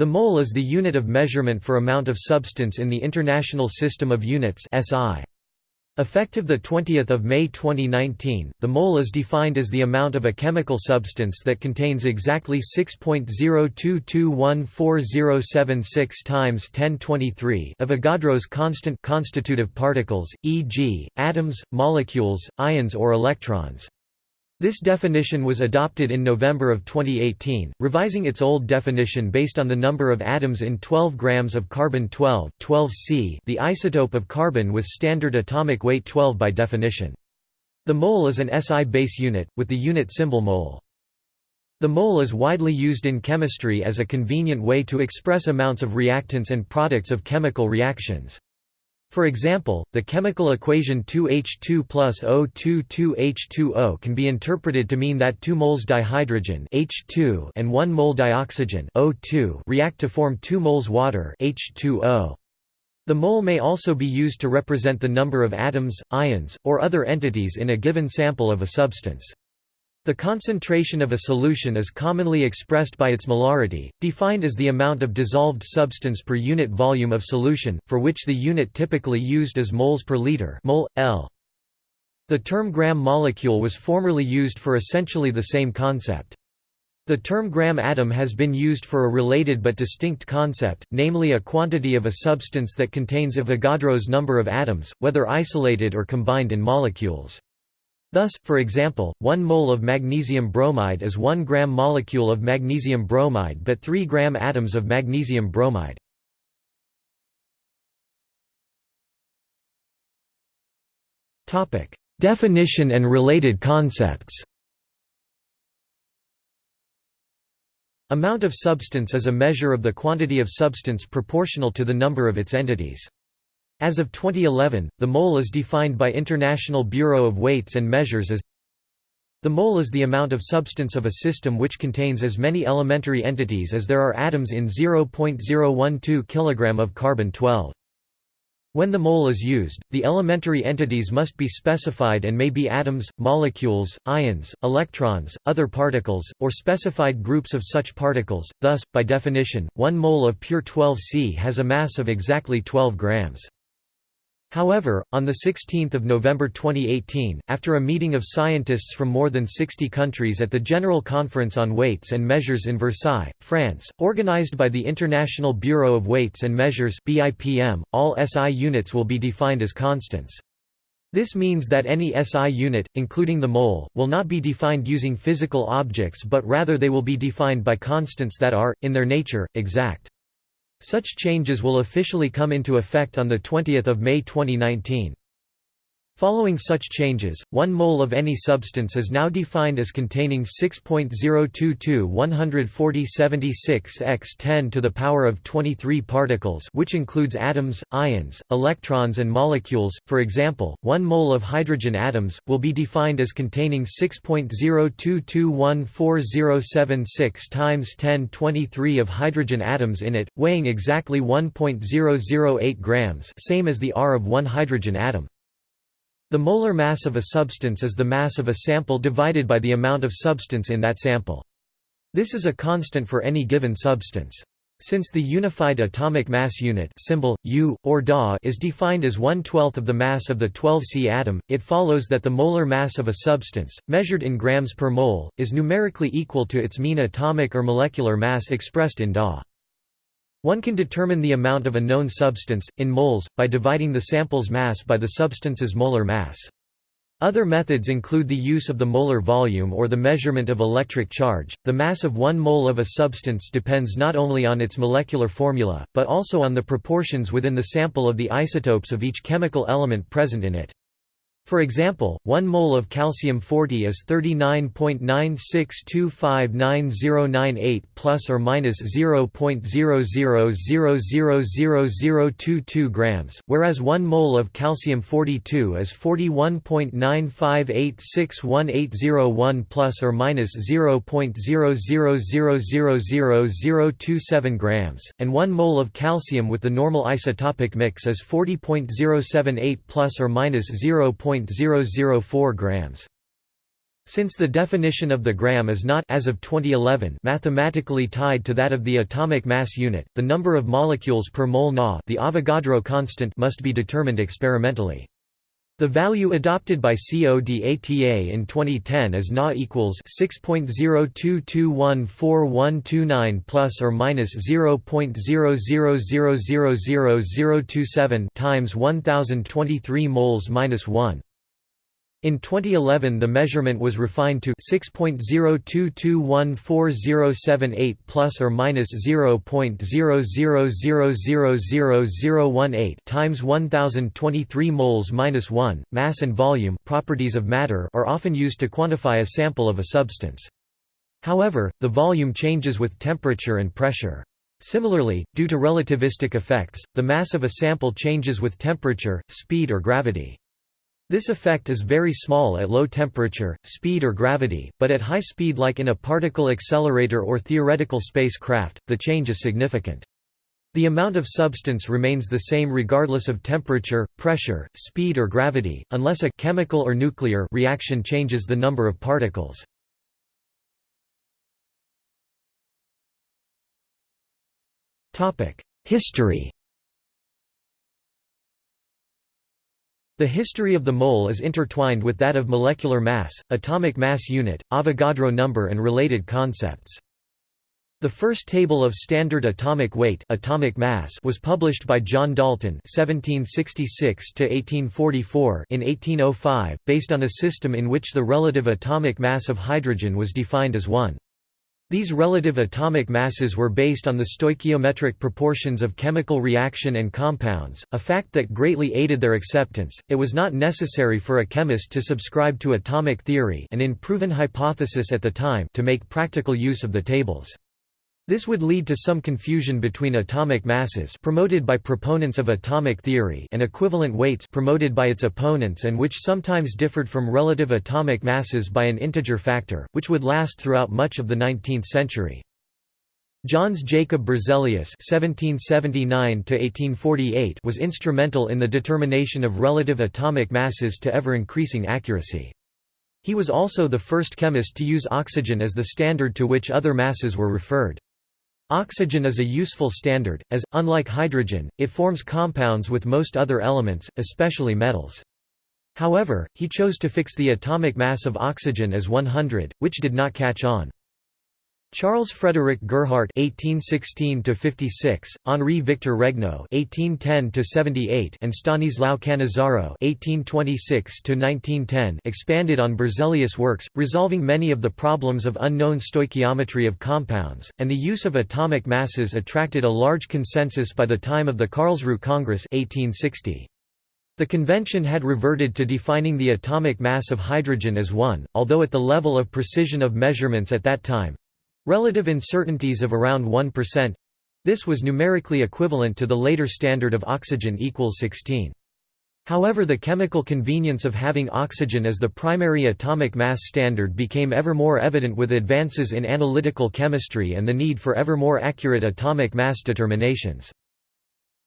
The mole is the unit of measurement for amount of substance in the International System of Units (SI). Effective 20 May 2019, the mole is defined as the amount of a chemical substance that contains exactly 6.02214076 times 1023 Avogadro's constant constitutive particles, e.g., atoms, molecules, ions or electrons. This definition was adopted in November of 2018, revising its old definition based on the number of atoms in 12 grams of carbon-12 12C the isotope of carbon with standard atomic weight 12 by definition. The mole is an SI base unit, with the unit symbol mole. The mole is widely used in chemistry as a convenient way to express amounts of reactants and products of chemical reactions. For example, the chemical equation 2H2 plus O2 2H2O can be interpreted to mean that 2 moles dihydrogen H2 and 1 mole dioxygen O2 react to form 2 moles water H2O. The mole may also be used to represent the number of atoms, ions, or other entities in a given sample of a substance. The concentration of a solution is commonly expressed by its molarity, defined as the amount of dissolved substance per unit volume of solution, for which the unit typically used is moles per liter mol, L. The term gram molecule was formerly used for essentially the same concept. The term gram atom has been used for a related but distinct concept, namely a quantity of a substance that contains Avogadro's number of atoms, whether isolated or combined in molecules. Thus, for example, 1 mole of magnesium bromide is 1 gram molecule of magnesium bromide but 3 gram atoms of magnesium bromide. Definition and related concepts Amount of substance is a measure of the quantity of substance proportional to the number of its entities. As of 2011, the mole is defined by International Bureau of Weights and Measures as the mole is the amount of substance of a system which contains as many elementary entities as there are atoms in 0.012 kg of carbon-12. When the mole is used, the elementary entities must be specified and may be atoms, molecules, ions, electrons, other particles, or specified groups of such particles. Thus, by definition, 1 mole of pure 12C has a mass of exactly 12 grams. However, on 16 November 2018, after a meeting of scientists from more than 60 countries at the General Conference on Weights and Measures in Versailles, France, organized by the International Bureau of Weights and Measures all SI units will be defined as constants. This means that any SI unit, including the mole, will not be defined using physical objects but rather they will be defined by constants that are, in their nature, exact. Such changes will officially come into effect on 20 May 2019. Following such changes, 1 mole of any substance is now defined as containing 6.022 14076 x 10 to the power of 23 particles which includes atoms, ions, electrons and molecules. For example, 1 mole of hydrogen atoms will be defined as containing 6.022140076 times 1023 of hydrogen atoms in it, weighing exactly 1.008 grams, same as the R of one hydrogen atom. The molar mass of a substance is the mass of a sample divided by the amount of substance in that sample. This is a constant for any given substance. Since the unified atomic mass unit symbol, U, or Da is defined as one-twelfth of the mass of the 12C atom, it follows that the molar mass of a substance, measured in grams per mole, is numerically equal to its mean atomic or molecular mass expressed in Da. One can determine the amount of a known substance, in moles, by dividing the sample's mass by the substance's molar mass. Other methods include the use of the molar volume or the measurement of electric charge. The mass of one mole of a substance depends not only on its molecular formula, but also on the proportions within the sample of the isotopes of each chemical element present in it. For example, 1 mole of calcium-40 is 39.96259098 plus or minus 0.00000022 grams, whereas 1 mole of calcium-42 is 41.95861801 plus or minus 0.00000027 grams, and 1 mole of calcium with the normal isotopic mix is 40.078 plus or minus 0. 0.004 grams. Since the definition of the gram is not as of 2011 mathematically tied to that of the atomic mass unit, the number of molecules per mole Na the Avogadro constant must be determined experimentally. The value adopted by CODATA in 2010 is Na equals 6.02214129 plus or minus 0.00000027 times 1023 moles minus 1. In 2011 the measurement was refined to 6.02214078 plus or minus 0.00000018 times 1023 moles minus 1. Mass and volume properties of matter are often used to quantify a sample of a substance. However, the volume changes with temperature and pressure. Similarly, due to relativistic effects, the mass of a sample changes with temperature, speed or gravity. This effect is very small at low temperature, speed or gravity, but at high speed like in a particle accelerator or theoretical spacecraft, the change is significant. The amount of substance remains the same regardless of temperature, pressure, speed or gravity, unless a chemical or nuclear reaction changes the number of particles. History The history of the mole is intertwined with that of molecular mass, atomic mass unit, Avogadro number and related concepts. The first table of standard atomic weight atomic mass was published by John Dalton (1766–1844) in 1805, based on a system in which the relative atomic mass of hydrogen was defined as 1. These relative atomic masses were based on the stoichiometric proportions of chemical reaction and compounds, a fact that greatly aided their acceptance. It was not necessary for a chemist to subscribe to atomic theory, an unproven hypothesis at the time, to make practical use of the tables. This would lead to some confusion between atomic masses promoted by proponents of atomic theory and equivalent weights promoted by its opponents and which sometimes differed from relative atomic masses by an integer factor, which would last throughout much of the 19th century. Jöns Jacob Berzelius (1779–1848) was instrumental in the determination of relative atomic masses to ever-increasing accuracy. He was also the first chemist to use oxygen as the standard to which other masses were referred. Oxygen is a useful standard, as, unlike hydrogen, it forms compounds with most other elements, especially metals. However, he chose to fix the atomic mass of oxygen as 100, which did not catch on. Charles Frederick Gerhardt (1816–56), Henri Victor Regnault (1810–78), and Stanislao Cannizzaro (1826–1910) expanded on Berzelius' works, resolving many of the problems of unknown stoichiometry of compounds, and the use of atomic masses attracted a large consensus by the time of the Karlsruhe Congress (1860). The convention had reverted to defining the atomic mass of hydrogen as 1, although at the level of precision of measurements at that time, Relative uncertainties of around 1%. This was numerically equivalent to the later standard of oxygen equals 16. However the chemical convenience of having oxygen as the primary atomic mass standard became ever more evident with advances in analytical chemistry and the need for ever more accurate atomic mass determinations.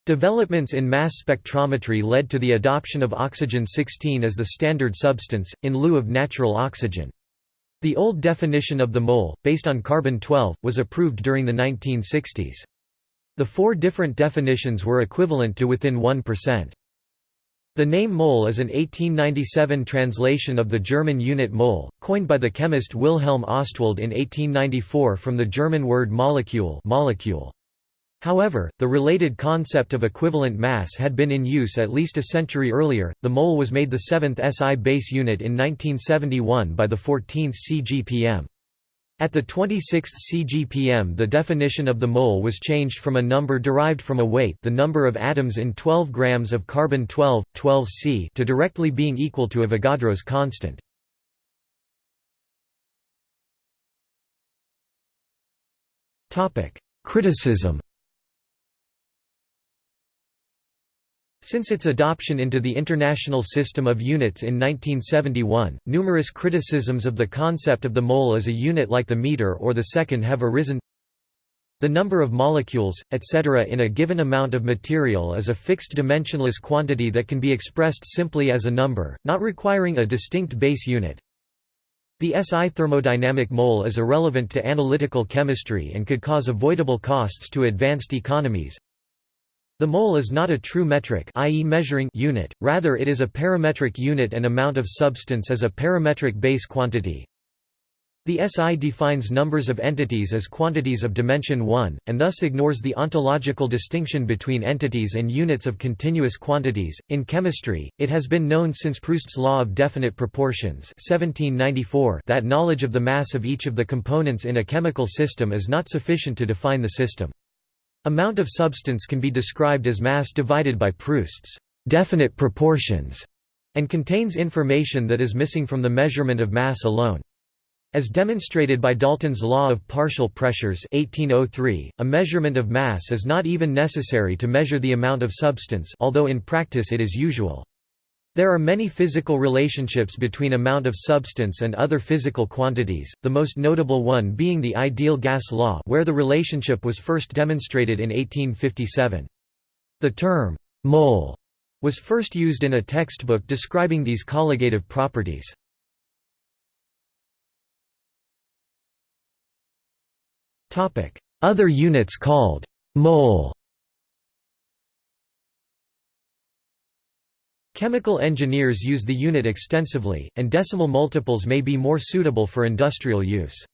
Developments in mass spectrometry led to the adoption of oxygen-16 as the standard substance, in lieu of natural oxygen. The old definition of the mole, based on carbon-12, was approved during the 1960s. The four different definitions were equivalent to within 1%. The name mole is an 1897 translation of the German unit mole, coined by the chemist Wilhelm Ostwald in 1894 from the German word molecule, molecule. However, the related concept of equivalent mass had been in use at least a century earlier. The mole was made the seventh SI base unit in 1971 by the 14th CGPM. At the 26th CGPM the definition of the mole was changed from a number derived from a weight the number of atoms in 12 grams of carbon-12, 12C to directly being equal to Avogadro's constant. Criticism Since its adoption into the International System of Units in 1971, numerous criticisms of the concept of the mole as a unit like the meter or the second have arisen. The number of molecules, etc. in a given amount of material is a fixed dimensionless quantity that can be expressed simply as a number, not requiring a distinct base unit. The SI thermodynamic mole is irrelevant to analytical chemistry and could cause avoidable costs to advanced economies. The mole is not a true metric i.e. measuring unit, rather it is a parametric unit and amount of substance is a parametric base quantity. The SI defines numbers of entities as quantities of dimension 1, and thus ignores the ontological distinction between entities and units of continuous quantities. In chemistry, it has been known since Proust's law of definite proportions 1794 that knowledge of the mass of each of the components in a chemical system is not sufficient to define the system. Amount of substance can be described as mass divided by Proust's definite proportions and contains information that is missing from the measurement of mass alone. As demonstrated by Dalton's law of partial pressures 1803, a measurement of mass is not even necessary to measure the amount of substance although in practice it is usual. There are many physical relationships between amount of substance and other physical quantities, the most notable one being the ideal gas law where the relationship was first demonstrated in 1857. The term, mole, was first used in a textbook describing these colligative properties. Other units called mole Chemical engineers use the unit extensively, and decimal multiples may be more suitable for industrial use.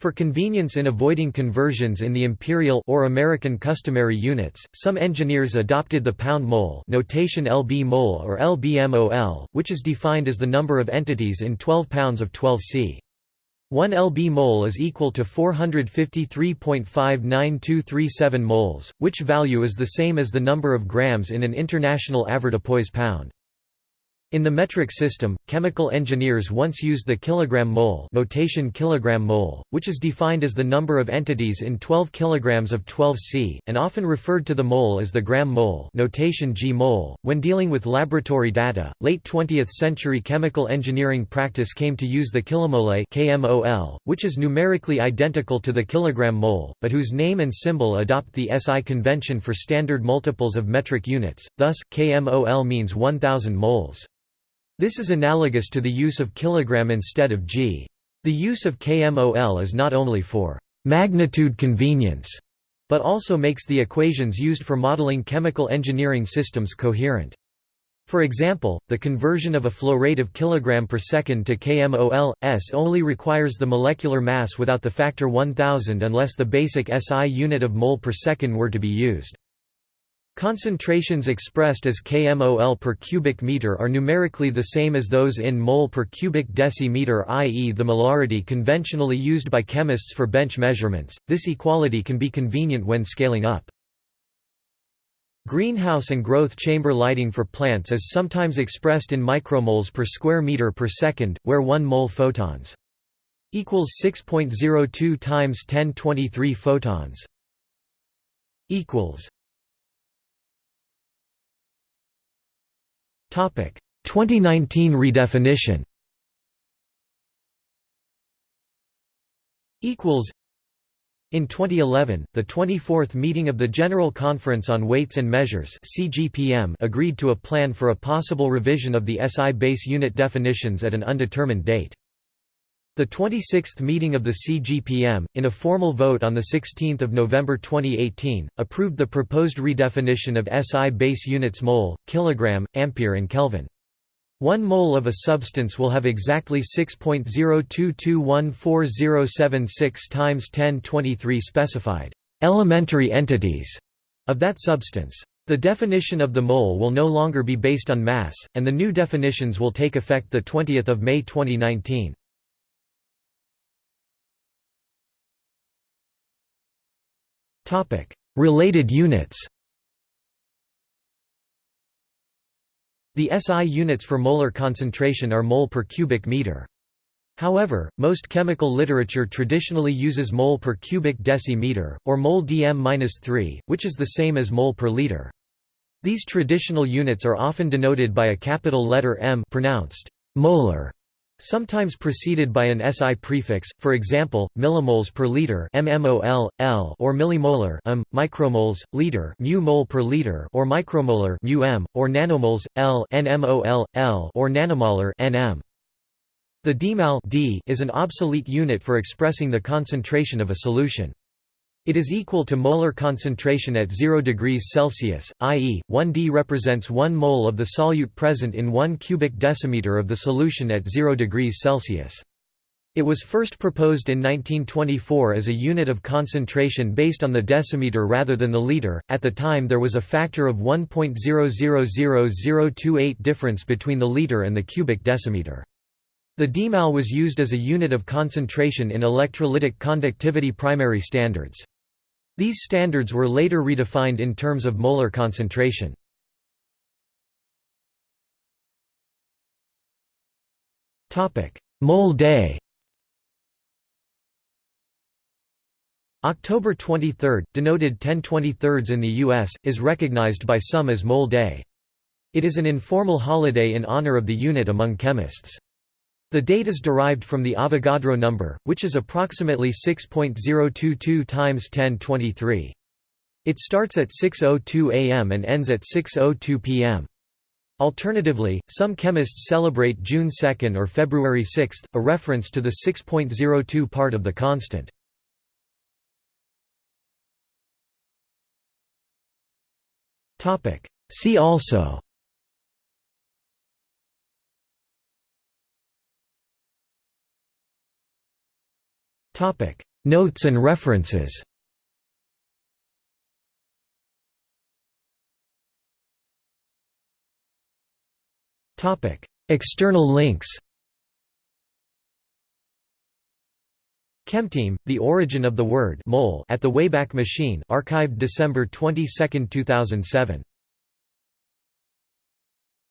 For convenience in avoiding conversions in the imperial or American customary units, some engineers adopted the pound mole notation lb mole or lbmol, which is defined as the number of entities in 12 pounds of 12 c. 1 lb mole is equal to 453.59237 moles, which value is the same as the number of grams in an international avoirdupois pound. In the metric system, chemical engineers once used the kilogram mole notation kilogram mole, which is defined as the number of entities in 12 kilograms of 12C, and often referred to the mole as the gram mole notation g mole. When dealing with laboratory data, late 20th century chemical engineering practice came to use the kilomole KMOL, which is numerically identical to the kilogram mole, but whose name and symbol adopt the SI convention for standard multiples of metric units, thus, KMOL means 1000 moles. This is analogous to the use of kilogram instead of g. The use of kmol is not only for magnitude convenience, but also makes the equations used for modeling chemical engineering systems coherent. For example, the conversion of a flow rate of kilogram per second to kmol, s only requires the molecular mass without the factor 1000 unless the basic SI unit of mole per second were to be used. Concentrations expressed as kmol per cubic meter are numerically the same as those in mole per cubic decimeter i.e. the molarity conventionally used by chemists for bench measurements. This equality can be convenient when scaling up. Greenhouse and growth chamber lighting for plants is sometimes expressed in micromoles per square meter per second, where 1 mole photons equals 6.02 times 1023 photons equals 2019 redefinition. In 2011, the 24th meeting of the General Conference on Weights and Measures (CGPM) agreed to a plan for a possible revision of the SI base unit definitions at an undetermined date. The 26th meeting of the CGPM, in a formal vote on 16 November 2018, approved the proposed redefinition of SI base units mole, kilogram, ampere and Kelvin. One mole of a substance will have exactly 6.02214076 times 1023 specified elementary entities of that substance. The definition of the mole will no longer be based on mass, and the new definitions will take effect 20 May 2019. Related units. The SI units for molar concentration are mole per cubic meter. However, most chemical literature traditionally uses mole per cubic decimeter, or mole dm-3, which is the same as mole per liter. These traditional units are often denoted by a capital letter M pronounced molar Sometimes preceded by an SI prefix, for example, millimoles per liter (mmol, L) or millimolar (m), micromoles, liter (mu mole per liter) or micromolar (mu m), or nanomoles (L), (nmol, L) or nanomolar (nm). The demal d is an obsolete unit for expressing the concentration of a solution. It is equal to molar concentration at 0 degrees Celsius, i.e., 1 d represents 1 mole of the solute present in 1 cubic decimeter of the solution at 0 degrees Celsius. It was first proposed in 1924 as a unit of concentration based on the decimeter rather than the liter. At the time, there was a factor of 1.000028 difference between the liter and the cubic decimeter. The demal was used as a unit of concentration in electrolytic conductivity primary standards. These standards were later redefined in terms of molar concentration. Mole day October 23, denoted 1023 in the U.S., is recognized by some as Mole Day. It is an informal holiday in honor of the unit among chemists. The date is derived from the Avogadro number, which is approximately 6.022 times 1023. It starts at 6.02 am and ends at 6.02 pm. Alternatively, some chemists celebrate June 2 or February 6, a reference to the 6.02 part of the constant. See also Topic. Notes and references. Topic. External links. Chem-Team: The Origin of the Word mole at the Wayback Machine archived December 22, 2007.